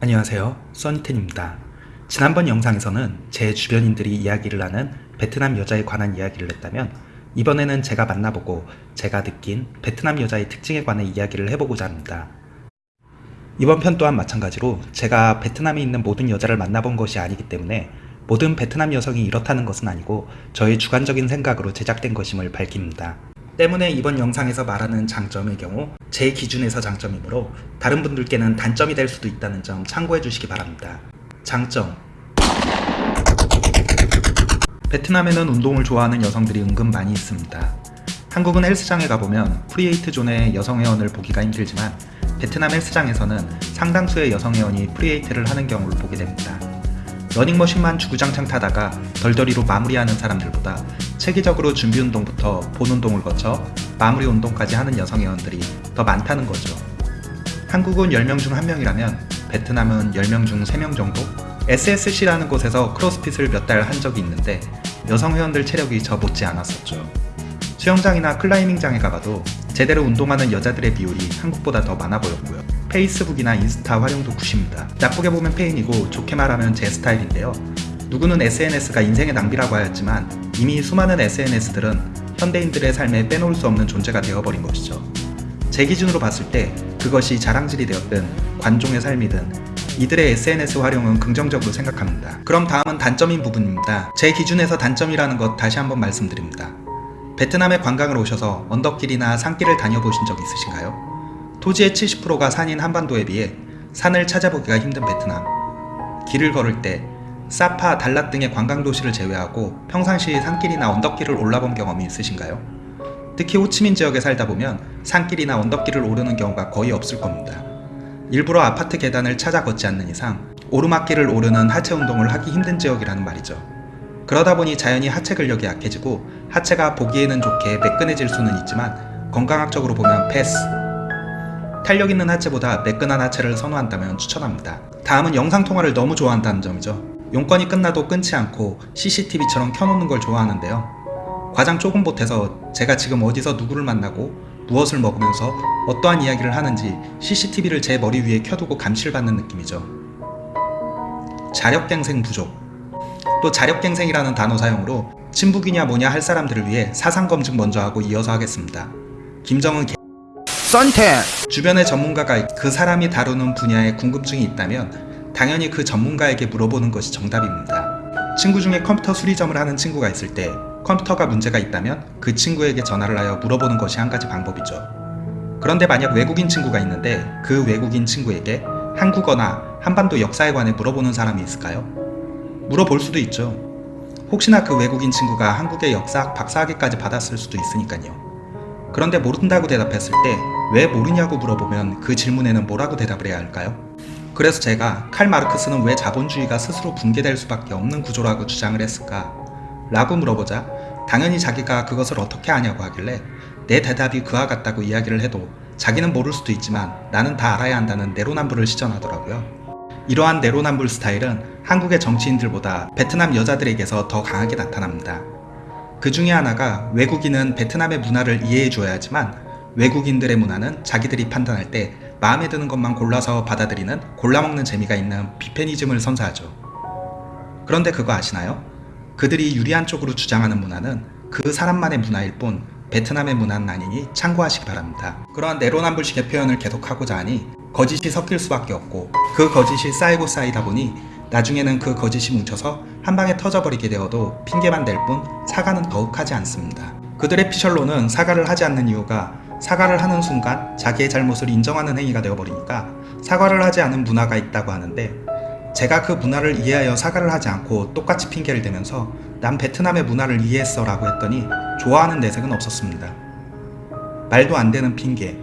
안녕하세요. 써니텐입니다. 지난번 영상에서는 제 주변인들이 이야기를 하는 베트남 여자에 관한 이야기를 했다면 이번에는 제가 만나보고 제가 느낀 베트남 여자의 특징에 관해 이야기를 해보고자 합니다. 이번 편 또한 마찬가지로 제가 베트남에 있는 모든 여자를 만나본 것이 아니기 때문에 모든 베트남 여성이 이렇다는 것은 아니고 저의 주관적인 생각으로 제작된 것임을 밝힙니다. 때문에 이번 영상에서 말하는 장점의 경우 제 기준에서 장점이므로 다른 분들께는 단점이 될 수도 있다는 점 참고해 주시기 바랍니다. 장점 베트남에는 운동을 좋아하는 여성들이 은근 많이 있습니다. 한국은 헬스장에 가보면 free weight zone의 여성 회원을 보기가 힘들지만 베트남 헬스장에서는 상당수의 여성 회원이 free weight를 하는 경우를 보게 됩니다. 러닝머신만 주구장창 타다가 덜덜이로 마무리하는 사람들보다 체계적으로 준비운동부터 본운동을 거쳐 마무리 운동까지 하는 여성 회원들이 더 많다는 거죠. 한국은 10명 중 1명이라면 베트남은 10명 중 3명 정도? SSC라는 곳에서 크로스핏을 몇 달 한 적이 있는데 여성 회원들 체력이 저 못지 않았었죠. 수영장이나 클라이밍장에 가봐도 제대로 운동하는 여자들의 비율이 한국보다 더 많아 보였고요. 페이스북이나 인스타 활용도 굿입니다. 나쁘게 보면 페인이고 좋게 말하면 제 스타일인데요. 누구는 SNS가 인생의 낭비라고 하였지만 이미 수많은 SNS들은 현대인들의 삶에 빼놓을 수 없는 존재가 되어버린 것이죠. 제 기준으로 봤을 때 그것이 자랑질이 되었든 관종의 삶이든 이들의 SNS 활용은 긍정적으로 생각합니다. 그럼 다음은 단점인 부분입니다. 제 기준에서 단점이라는 것 다시 한번 말씀드립니다. 베트남에 관광을 오셔서 언덕길이나 산길을 다녀보신 적 있으신가요? 토지의 70%가 산인 한반도에 비해 산을 찾아보기가 힘든 베트남. 길을 걸을 때 사파, 달랏 등의 관광도시를 제외하고 평상시 산길이나 언덕길을 올라본 경험이 있으신가요? 특히 호치민 지역에 살다 보면 산길이나 언덕길을 오르는 경우가 거의 없을 겁니다. 일부러 아파트 계단을 찾아 걷지 않는 이상 오르막길을 오르는 하체 운동을 하기 힘든 지역이라는 말이죠. 그러다 보니 자연히 하체 근력이 약해지고 하체가 보기에는 좋게 매끈해질 수는 있지만 건강학적으로 보면 패스. 탄력 있는 하체보다 매끈한 하체를 선호한다면 추천합니다. 다음은 영상통화를 너무 좋아한다는 점이죠. 용건이 끝나도 끊지 않고 CCTV처럼 켜놓는 걸 좋아하는데요. 과장 조금 보태서 제가 지금 어디서 누구를 만나고 무엇을 먹으면서 어떠한 이야기를 하는지 CCTV를 제 머리 위에 켜두고 감시를 받는 느낌이죠. 자력갱생 부족 또 자력갱생이라는 단어 사용으로 친북이냐 뭐냐 할 사람들을 위해 사상검증 먼저 하고 이어서 하겠습니다. 김정은 개... 썬텐 주변의 전문가가 그 사람이 다루는 분야에 궁금증이 있다면 당연히 그 전문가에게 물어보는 것이 정답입니다. 친구 중에 컴퓨터 수리점을 하는 친구가 있을 때 컴퓨터가 문제가 있다면 그 친구에게 전화를 하여 물어보는 것이 한 가지 방법이죠. 그런데 만약 외국인 친구가 있는데 그 외국인 친구에게 한국어나 한반도 역사에 관해 물어보는 사람이 있을까요? 물어볼 수도 있죠. 혹시나 그 외국인 친구가 한국의 역사학 박사학위까지 받았을 수도 있으니까요. 그런데 모른다고 대답했을 때 왜 모르냐고 물어보면 그 질문에는 뭐라고 대답을 해야 할까요? 그래서 제가 칼 마르크스는 왜 자본주의가 스스로 붕괴될 수밖에 없는 구조라고 주장을 했을까? 라고 물어보자 당연히 자기가 그것을 어떻게 아냐고 하길래 내 대답이 그와 같다고 이야기를 해도 자기는 모를 수도 있지만 나는 다 알아야 한다는 내로남불을 시전하더라고요. 이러한 내로남불 스타일은 한국의 정치인들보다 베트남 여자들에게서 더 강하게 나타납니다. 그 중에 하나가 외국인은 베트남의 문화를 이해해 줘야 하지만 외국인들의 문화는 자기들이 판단할 때 마음에 드는 것만 골라서 받아들이는 골라먹는 재미가 있는 비페니즘을 선사하죠. 그런데 그거 아시나요? 그들이 유리한 쪽으로 주장하는 문화는 그 사람만의 문화일 뿐 베트남의 문화는 아니니 참고하시기 바랍니다. 그러한 내로남불식의 표현을 계속하고자 하니 거짓이 섞일 수밖에 없고 그 거짓이 쌓이고 쌓이다 보니 나중에는 그 거짓이 뭉쳐서 한 방에 터져버리게 되어도 핑계만 댈 뿐 사과는 더욱 하지 않습니다. 그들의 피셜로는 사과를 하지 않는 이유가 사과를 하는 순간 자기의 잘못을 인정하는 행위가 되어버리니까 사과를 하지 않은 문화가 있다고 하는데 제가 그 문화를 이해하여 사과를 하지 않고 똑같이 핑계를 대면서 난 베트남의 문화를 이해했어 라고 했더니 좋아하는 내색은 없었습니다. 말도 안 되는 핑계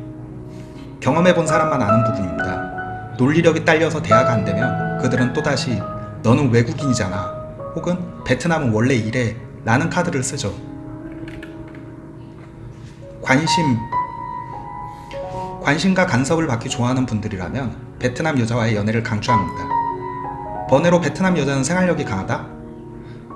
경험해본 사람만 아는 부분입니다. 논리력이 딸려서 대화가 안 되면 그들은 또다시 너는 외국인이잖아 혹은 베트남은 원래 이래 라는 카드를 쓰죠. 관심 관심과 간섭을 받기 좋아하는 분들이라면 베트남 여자와의 연애를 강추합니다. 번외로 베트남 여자는 생활력이 강하다?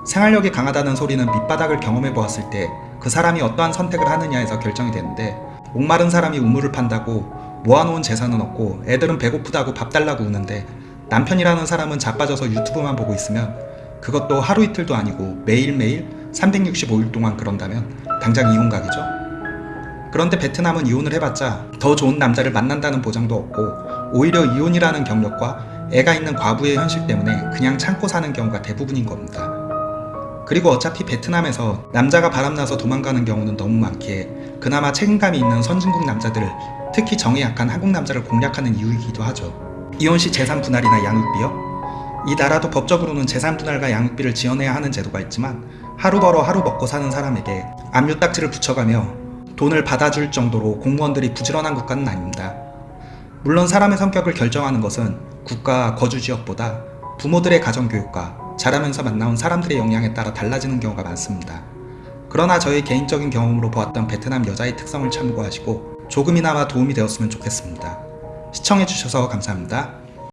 생활력이 강하다는 소리는 밑바닥을 경험해 보았을 때 그 사람이 어떠한 선택을 하느냐에서 결정이 되는데 목마른 사람이 우물을 판다고 모아놓은 재산은 없고 애들은 배고프다고 밥 달라고 우는데 남편이라는 사람은 자빠져서 유튜브만 보고 있으면 그것도 하루 이틀도 아니고 매일매일 365일 동안 그런다면 당장 이혼각이죠. 그런데 베트남은 이혼을 해봤자 더 좋은 남자를 만난다는 보장도 없고 오히려 이혼이라는 경력과 애가 있는 과부의 현실 때문에 그냥 참고 사는 경우가 대부분인 겁니다. 그리고 어차피 베트남에서 남자가 바람나서 도망가는 경우는 너무 많기에 그나마 책임감이 있는 선진국 남자들을 특히 정에 약한 한국 남자를 공략하는 이유이기도 하죠. 이혼 시 재산 분할이나 양육비요? 이 나라도 법적으로는 재산 분할과 양육비를 지원해야 하는 제도가 있지만 하루 벌어 하루 먹고 사는 사람에게 압류 딱지를 붙여가며 돈을 받아줄 정도로 공무원들이 부지런한 국가는 아닙니다. 물론 사람의 성격을 결정하는 것은 국가 거주 지역보다 부모들의 가정교육과 자라면서 만나온 사람들의 영향에 따라 달라지는 경우가 많습니다. 그러나 저의 개인적인 경험으로 보았던 베트남 여자의 특성을 참고하시고 조금이나마 도움이 되었으면 좋겠습니다. 시청해주셔서 감사합니다.